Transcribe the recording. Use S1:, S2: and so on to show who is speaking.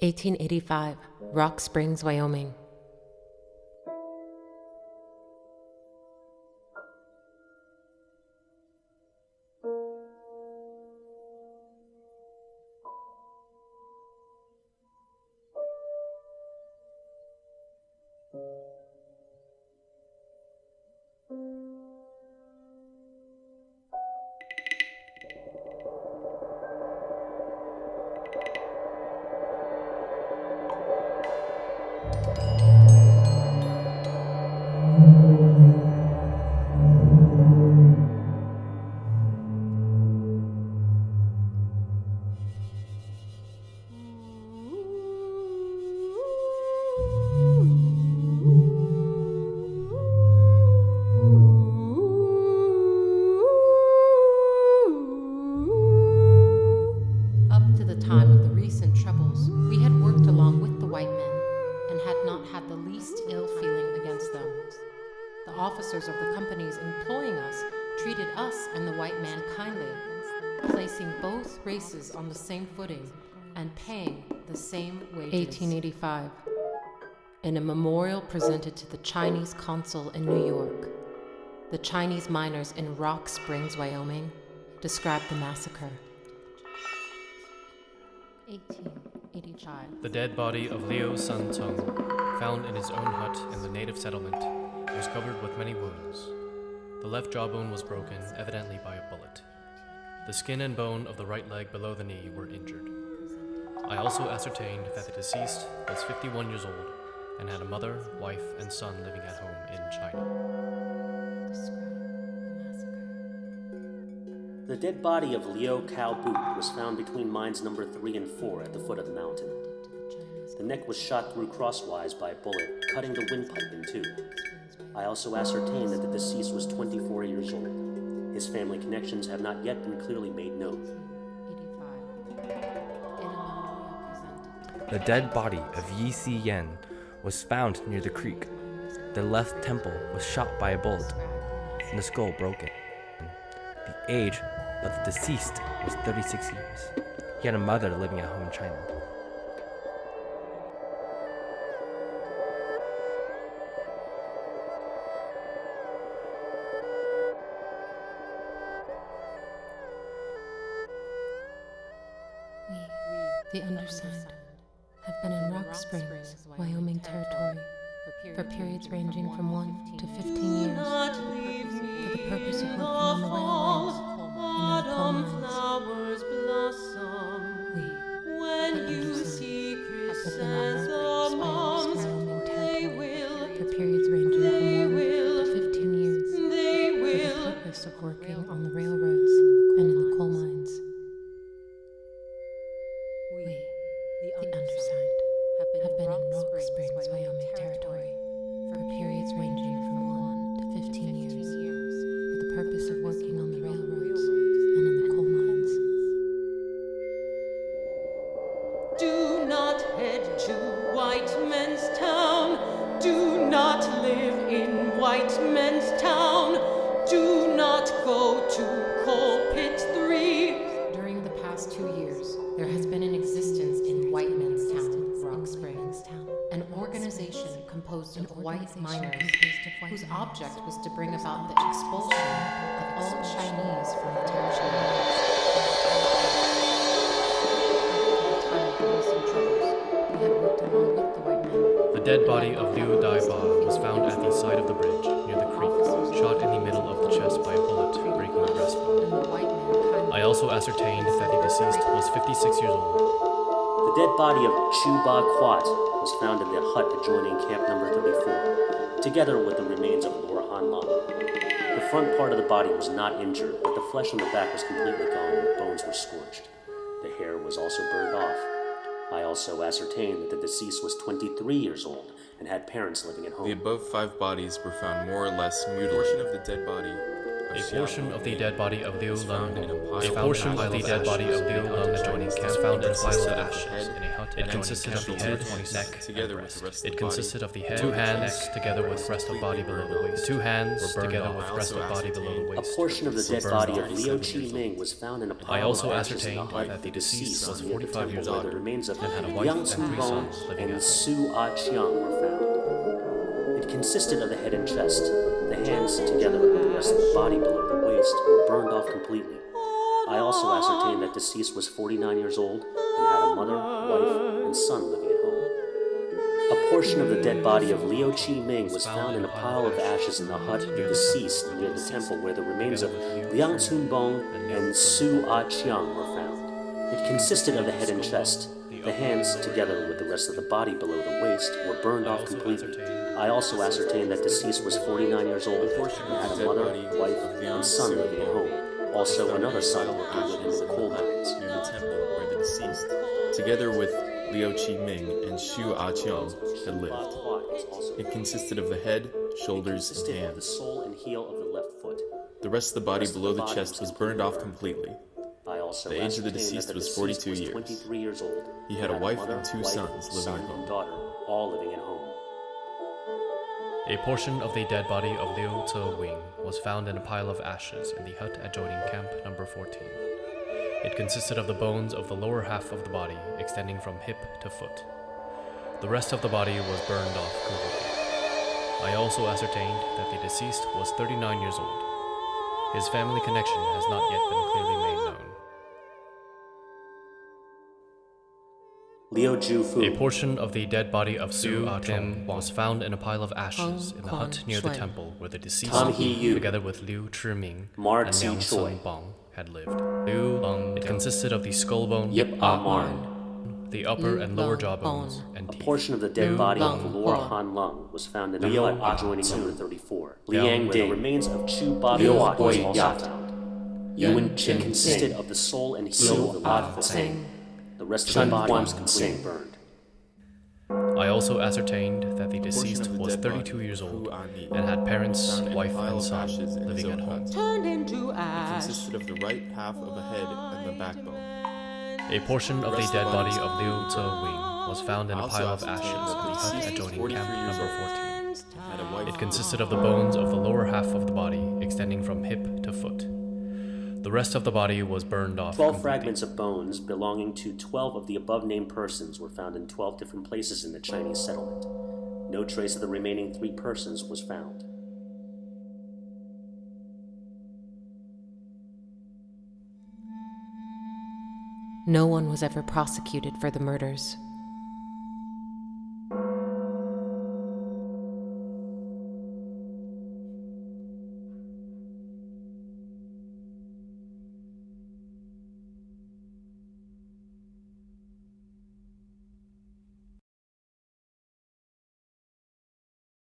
S1: 1885, Rock Springs, Wyoming. Officers of the companies employing us treated us and the white man kindly, placing both races on the same footing and paying the same wages. 1885. In a memorial presented to the Chinese consul in New York, the Chinese miners in Rock Springs, Wyoming, described the massacre. 1885.
S2: The dead body of Liu Sun Tung, found in his own hut in the native settlement, was covered with many wounds. The left jawbone was broken, evidently by a bullet. The skin and bone of the right leg below the knee were injured. I also ascertained that the deceased was 51 years old and had a mother, wife, and son living at home in China.
S1: The
S3: dead body of Liu Cao Boot was found between mines number 3 and 4 at the foot of the mountain. The neck was shot through crosswise by a bullet, cutting the windpipe in two. I also ascertained that the deceased was 24 years old. His family connections have not yet been clearly made known.
S1: 85. In a memorial presented to
S4: The dead body of Yi Si Yan was found near the creek. The left temple was shot by a bullet, and the skull broken. The age of the deceased was 36 years. He had a mother living at home in China.
S1: The undersigned, have been in Rock Springs, Wyoming Territory for periods ranging from 1 to 15 years for the purpose of working on the railroads and the coal mines. Have been in Rock Springs, Wyoming Territory for periods ranging from 1 to 15 years for the purpose of working on the railroads and in the coal mines.
S5: Do not head to white men's town. Do not live in white men's town. Do not go to coal pit three.
S1: During the past two years, there has been an existence in White Men's organization composed of white miners whose object was to bring about the expulsion of all Chinese from the township. We had worked along with the white men.
S2: The dead body of Liu Daiba was found at the side of the bridge near the creek, shot in the middle of the chest by a bullet, breaking the breastbone.
S1: And the white man kindly
S2: I also ascertained that the deceased was 56 years old.
S3: The dead body of Chu Ba Quat was found in the hut adjoining camp number 34, together with the remains of Laura Han Long. The front part of the body was not injured, but the flesh on the back was completely gone and the bones were scorched. The hair was also burned off. I also ascertained that the deceased was 23 years old and had parents living at home.
S6: The above five bodies were found more or less mutilated. A portion of the dead body
S2: A portion of the dead body of Liu Lung, a portion of the dead body of Liu Lung adjoining camp found in a pile of ashes in a hut. It consisted of the head, neck,
S6: together
S2: and
S6: with the
S2: breast.
S6: rest of
S2: It
S6: the
S2: consisted of the head, two hands, together with rest of body below the waist. Two hands, together with rest of body below the waist.
S3: A portion of the dead body of Liu Chi Ming was found in a pile
S2: I also
S3: of ashes in the
S2: ascertained that the deceased was
S3: the
S2: 45 years old
S3: the remains of
S2: and had a wife
S3: Yang
S2: and three
S3: Bong
S2: sons living
S3: and
S2: at home.
S3: Su Ah Chiang were found. Consisted of the head and chest. The hands, together with the rest of the body below the waist, were burned off completely. I also ascertained that the deceased was 49 years old and had a mother, wife, and son living at home. A portion of the dead body of Liu Chi Ming was found in a pile of ashes in the hut of the deceased near the temple where the remains of Liang Tsun Bong and Su Ah Chiang were found. It consisted of the head and chest. The hands, together with the rest of the body below the waist, were burned off completely. I also ascertained that deceased was 49 years old and had a mother, wife, and son living at home. Also, another son working with him in the coal mines.
S6: near the temple where the deceased, together with Liu Chi Ming and Xu Ah Qiang, had lived. It consisted of the head, shoulders, and
S3: consisted the
S6: hands.
S3: sole and heel of the left foot.
S6: The rest of the body below
S3: the
S6: chest
S3: was
S6: burned off completely.
S3: I also
S6: The age of the deceased
S3: that the
S6: was
S3: deceased
S6: 42
S3: was
S6: years.
S3: 23 years old.
S6: He had a
S3: and
S6: wife
S3: mother,
S6: and two
S3: wife,
S6: sons living
S3: son,
S6: at home.
S3: daughter, all living at home.
S2: A portion of the dead body of Liu Tze Wing was found in a pile of ashes in the hut adjoining camp number 14. It consisted of the bones of the lower half of the body extending from hip to foot. The rest of the body was burned off completely. I also ascertained that the deceased was 39 years old. His family connection has not yet been clearly made known.
S3: Liu Ju Fu.
S2: A portion of the dead body of Su Ah Tim was found in a pile of ashes in the hut near the temple where the deceased,
S3: Tom Hee
S2: together with Liu Chiming
S3: Mar
S2: and
S3: Zi
S2: Liang Sun Bong, had lived. Liu Lung, it consisted of the skull bone,
S3: Yip Ah
S2: the upper and lower
S1: Lung
S2: jawbones,
S1: Bong.
S2: and
S3: A portion of the dead body of Lord
S1: Bong.
S3: Han Lung was found in the
S6: Liu
S3: hut
S6: Ah
S3: adjoining
S6: Tzu.
S3: number 34.
S6: Liang
S3: Liang where the
S6: Ding.
S3: remains of Chu Ba
S6: Liu
S3: Liu was also found.
S6: Yuan
S3: It
S6: Chin
S3: consisted of the soul and heel of the left foot.
S1: Sing.
S3: The rest of
S6: Chun
S3: the body was completely
S6: Sing.
S3: burned.
S2: I also ascertained that the deceased
S6: the
S2: was 32 years old and had parents,
S6: found in a
S2: wife, and
S6: of
S2: son
S6: ashes in his
S2: living
S6: own
S2: at home.
S6: hut.
S5: turned into ash.
S6: consisted of the right half of a head and the backbone.
S2: A portion of the
S6: Rest
S2: dead body of Liu Tze Wing was found in a pile of ashes in
S6: that
S2: the
S6: the
S2: hut adjoining
S6: 43
S2: camp number 14.
S6: Had a wife
S2: It consisted of the bones of the lower half of the body extending from hip to foot. The rest of the body was burned off.
S3: Twelve
S2: completely.
S3: fragments of bones belonging to twelve of the above named persons were found in twelve different places in the Chinese settlement. No trace of the remaining three persons was found.
S1: No one was ever prosecuted for the murders.